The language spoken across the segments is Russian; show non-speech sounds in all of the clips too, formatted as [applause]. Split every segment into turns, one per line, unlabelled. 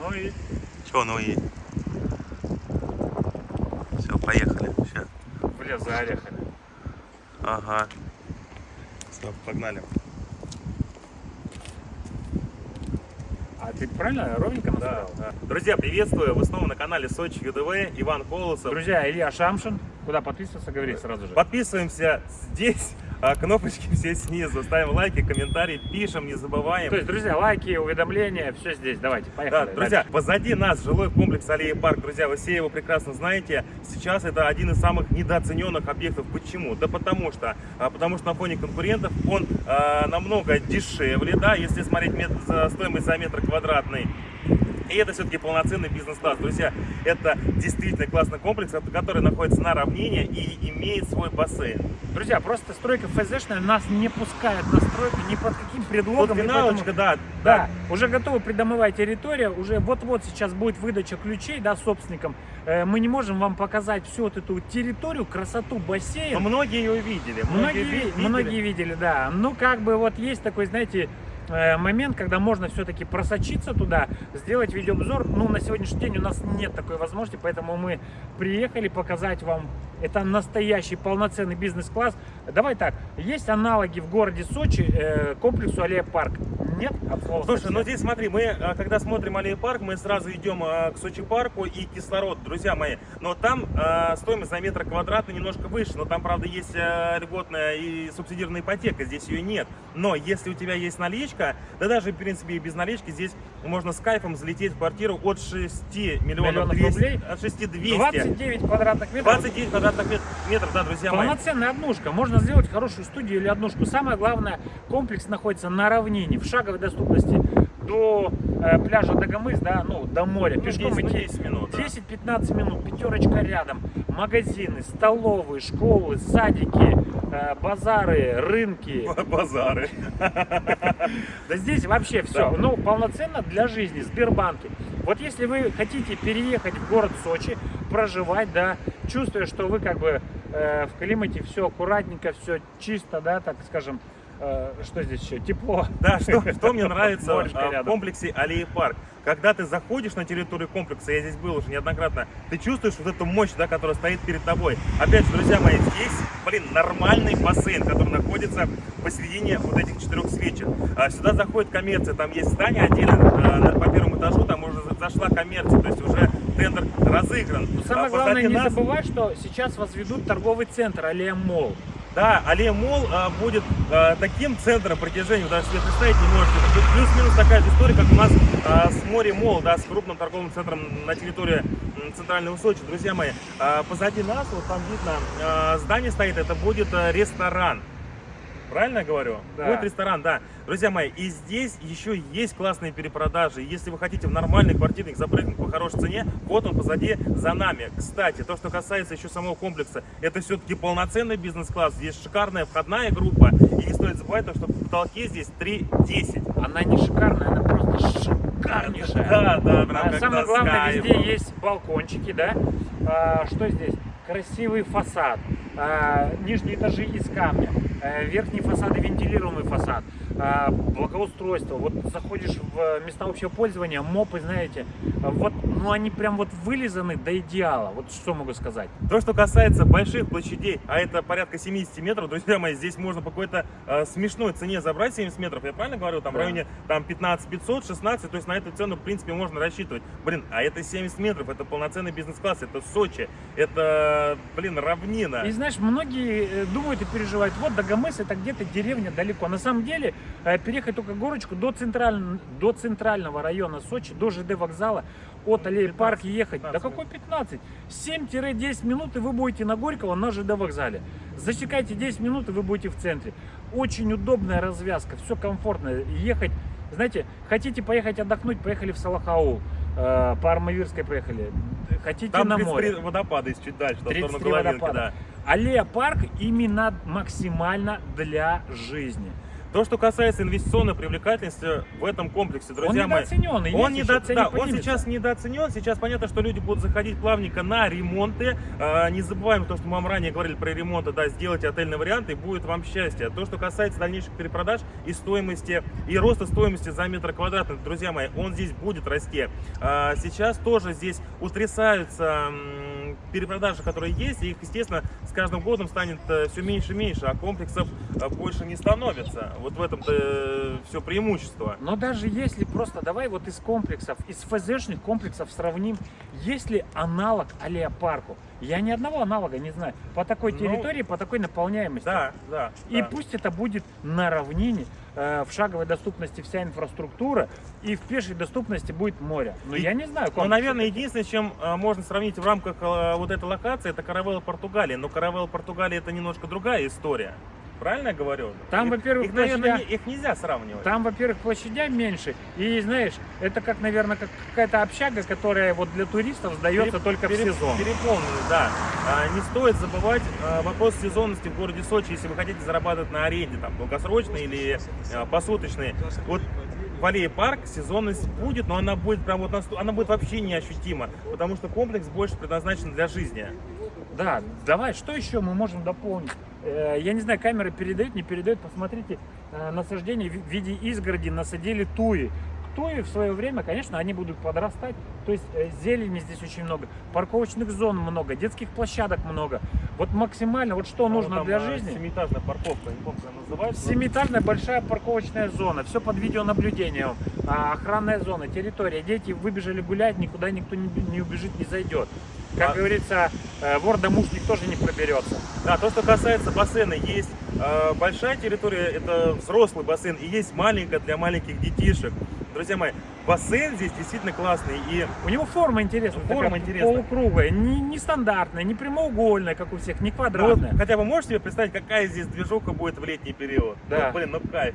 Ну и
Че, ну и... Все, поехали. Сейчас.
в лес.
Ага. Все, погнали.
А ты правильно ровненько
Да, да. Друзья, приветствую! Вы снова на канале Сочи ЮДВ, Иван Колосов.
Друзья, Илья Шамшин. Куда подписываться, говори сразу же.
Подписываемся здесь, а, кнопочки [laughs] все снизу, ставим лайки, комментарии, пишем, не забываем.
То есть, друзья, лайки, уведомления, все здесь. Давайте,
Да,
поехали.
друзья,
дальше.
позади нас жилой комплекс Аллея Парк. Друзья, вы все его прекрасно знаете. Сейчас это один из самых недооцененных объектов. Почему? Да потому что, а, потому что на фоне конкурентов он а, намного дешевле, да, если смотреть мет- стоимость за метр квадратный. И это все-таки полноценный бизнес-класс. Друзья, это действительно классный комплекс, который находится на равнине и имеет свой бассейн.
Друзья, просто стройка ФЗшная нас не пускает на стройку ни под каким предлогом. И
финалочка,
поэтому-
да,
Да, уже готова придомовая территория, уже вот-вот сейчас будет выдача ключей, да, собственникам. Э, Мы не можем вам показать всю вот эту территорию, красоту бассейна.
Но многие ее видели.
Многие,
ви- видели.
многие видели, да. Ну, как бы вот есть такой, знаете, момент, когда можно все-таки просочиться туда, сделать видеообзор. Ну, на сегодняшний день у нас нет такой возможности, поэтому мы приехали показать вам. Это настоящий полноценный бизнес-класс. Давай так, есть аналоги в городе Сочи э, комплексу Аллея Парк? Нет? От слова
Слушай, ну здесь смотри, мы, а, когда смотрим Аллея парк, мы сразу идем а, к Сочи парку и кислород, друзья мои. Но там а, стоимость за метр квадратный немножко выше, но там, правда, есть а, льготная и субсидированная ипотека, здесь ее нет. Но если у тебя есть наличка, да даже, в принципе, и без налички, здесь можно с кайфом залететь в квартиру от 6 миллионов,
Миллионов
200,
рублей?
от 6 200.
29 квадратных метров.
29 квадратных мет- метров, да, друзья мои.
Полноценная однушка. Можно сделать хорошую студию или однушку. Самое главное, комплекс находится на равнине, в шаговой доступности до пляжа Дагомыс, да, ну, до моря.
Ну,
Пешком
10, ну,
идти
10 минут, да.
10-15 минут, пятерочка рядом. Магазины, столовые, школы, садики, э, базары, рынки. [laughs]
Базары.
Да здесь вообще все. Ну, полноценно для жизни. Сбербанки. Вот если вы хотите переехать в город Сочи, проживать, да, чувствуя, что вы как бы э, в климате все аккуратненько, все чисто, да, так скажем, э, что здесь еще, тепло.
Да, что, что мне [laughs] нравится в комплексе Аллея Парк. Когда ты заходишь на территорию комплекса, я здесь был уже неоднократно, ты чувствуешь вот эту мощь, да, которая стоит перед тобой. Опять же, друзья мои, здесь, блин, нормальный бассейн, который находится посередине вот этих четырех свечек. А, сюда заходит коммерция, там есть здание отдельно, на- по первому этажу, там уже за- зашла коммерция, то есть уже тендер разыгран.
Но самое
А
главное,
позади
не
нас-
забывать, что сейчас возведут торговый центр Аллея Мол.
Да, Аллея Мол а, будет а, таким центром притяжения, вы даже себе представить не можете. Плюс-минус такая же история, как у нас а, с Море Мол, да, с крупным торговым центром на территории центрального Сочи. Друзья мои, а, позади нас, вот там видно, а, здание стоит, это будет а, ресторан. Правильно я говорю?
Да.
Будет ресторан, да. Друзья мои, и здесь еще есть классные перепродажи. Если вы хотите в нормальный квартирник запрыгнуть по хорошей цене, вот он позади за нами. Кстати, то, что касается еще самого комплекса, это все-таки полноценный бизнес-класс. Здесь шикарная входная группа. И не стоит забывать, то, что в потолке здесь 3,10.
Она не шикарная, она просто шикарнейшая.
Да, да, прям
А самое главное, везде есть балкончики, да. А, что здесь? Красивый фасад, нижние этажи из камня, а, верхние фасады вентилируемый фасад, а, благоустройство. Вот заходишь в места общего пользования, мопы, знаете, а, вот, ну они прям вот вылизаны до идеала. Вот что могу сказать.
То, что касается больших площадей, а это порядка 70 метров, друзья мои, здесь можно по какой-то э, смешной цене забрать 70 метров. Я правильно говорю? Там
Да.
в районе там 15 500, 16, то есть на эту цену, в принципе, можно рассчитывать. Блин, а это 70 метров, это полноценный бизнес-класс, это Сочи, это, блин, равнина.
И знаешь, многие э, думают и переживают, вот Дагомыс это где-то деревня далеко. На самом деле, э, переехать только горочку до, централь- до центрального района Сочи, до ЖД вокзала, от Аллеи
15,
Парк ехать.
15
Да какой 15? 7-10 минут, и вы будете на Горького на ЖД вокзале. Засекайте 10 минут, и вы будете в центре. Очень удобная развязка, все комфортно. Ехать, знаете, хотите поехать отдохнуть, поехали в Салахаул. э, По Армавирской поехали. Хотите
Там
на
33
море.
водопада есть чуть дальше, сторону
33
Головинки,
водопада.
да.
Аллея парк именно максимально для жизни.
То, что касается инвестиционной привлекательности в этом комплексе, друзья
он
мои,
недооценен.
он, недо- да,
не
он сейчас недооценен. Сейчас понятно, что люди будут заходить плавненько на ремонты. А, не забываем то, что мы вам ранее говорили про ремонты. Да, сделайте отельный вариант и будет вам счастье. То, что касается дальнейших перепродаж и стоимости, и роста стоимости за метр квадратный, друзья мои, он здесь будет расти. А, сейчас тоже здесь утрясаются перепродажи, которые есть. Их, естественно, с каждым годом станет все меньше и меньше, а комплексов э, больше не становится. Вот в этом-то все преимущество.
Но даже если просто давай вот из комплексов, из ФЗшных комплексов сравним, есть ли аналог Алеопарку? Я ни одного аналога не знаю. По такой
Ну,
территории, по такой наполняемости.
Да, да.
И
да.
пусть это будет на равнине, э, в шаговой доступности вся инфраструктура, и в пешей доступности будет море. Но
И-
я не знаю.
Ну, наверное, единственное, чем э, можно сравнить в рамках э, вот этой локации, это Каравелла Португалия. Но Каравелла Португалия это немножко другая история. Правильно я говорю?
Там, во-первых,
их, наверное,
площадя-
не- их нельзя сравнивать.
Там, во-первых, площадя меньше, и знаешь, это как, наверное, как какая-то общага, которая вот для туристов сдается
Переп-
только в
переп-
сезон.
Переполнены, да. А, не стоит забывать а, вопрос сезонности в городе Сочи, если вы хотите зарабатывать на аренде, там, долгосрочной или а, посуточной. Вот аллее парк сезонность будет, но она будет прям вот насту- она будет вообще неощутима, потому что комплекс больше предназначен для жизни.
Да, давай, что еще мы можем дополнить? Э, Я не знаю, камера передает, не передает. Посмотрите, э, насаждение в виде изгороди насадили туи. Туи в свое время, конечно, они будут подрастать. То есть э, зелени здесь очень много, парковочных зон много, детских площадок много. Вот максимально, вот что
А
нужно
там,
для
а,
жизни.
Семиэтажная парковка, не помню, называется.
Семиэтажная большая парковочная зона, все под видеонаблюдением, а, охранная зона, территория. Дети выбежали гулять, никуда никто не, бе- не убежит, не зайдет. Как
А-
говорится, э, вор-домушник тоже не проберется.
Да, то, что касается бассейна, есть э, большая территория, это взрослый бассейн, и есть маленькая для маленьких детишек. Друзья мои, бассейн здесь действительно классный, и
У него форма интересная,
Форма
такая
интересная.
полукруглая, не, не стандартная, не прямоугольная, как у всех, не
ну, вот
квадратная.
хотя бы можешь себе представить, какая здесь движуха будет в летний период?
Да.
Ну, блин, ну кайф.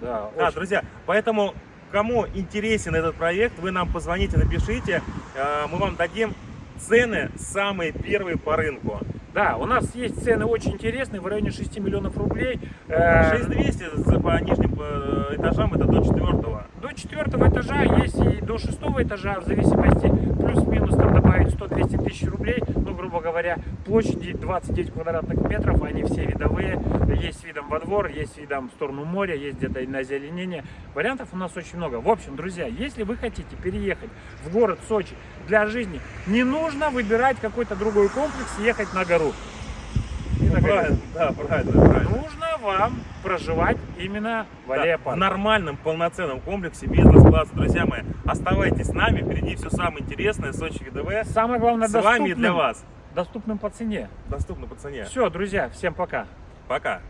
Да,
Да,
очень.
друзья, поэтому кому интересен этот проект, вы нам позвоните, напишите, э, мы вам дадим цены самые первые по рынку.
Да, у нас есть цены очень интересные, в районе 6 миллионов рублей. Э,
6200 за- по нижним э, этажам это до четвертого.
До четвертого этажа есть и до шестого этажа, в зависимости, плюс-минус там добавить 100-200 тысяч рублей, грубо говоря, площади 29 квадратных метров, они все видовые, есть видом во двор, есть видом в сторону моря, есть где-то и на озеленение. Вариантов у нас очень много. В общем, друзья, если вы хотите переехать в город Сочи для жизни, не нужно выбирать какой-то другой комплекс, ехать на гору.
Правильно, да, правильно, правильно.
Нужно вам проживать именно в
Да, в нормальном, полноценном комплексе бизнес-класса. Друзья мои, оставайтесь с нами, впереди все самое интересное, Сочи ГДВ.
Самое главное,
С вами и для
доступным-
вас.
доступным по цене.
Доступно по цене.
Все, друзья, всем пока.
Пока.